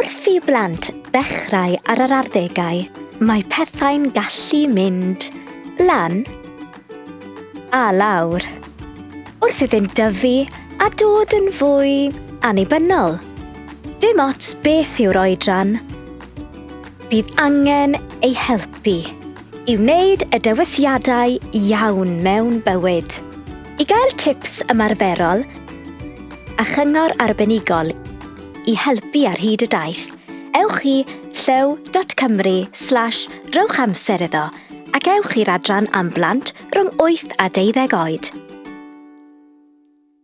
Wrth i blant ddechrau ar yr arddegau, mae pethau'n gallu mynd lan a lawr, wrth iddynt dyfu a dod yn fwy anibynnol. Dim ots beth yw'r oedran, bydd angen ei helpu i wneud y dewisiadau iawn mewn bywyd. I gael tips ymarferol a chyngor arbenigol i helpu ar hyd y daith, ewch i llew.cymru slash rowch amser iddo ac ewch i'r adran am blant rhwng 8 a 12 oed.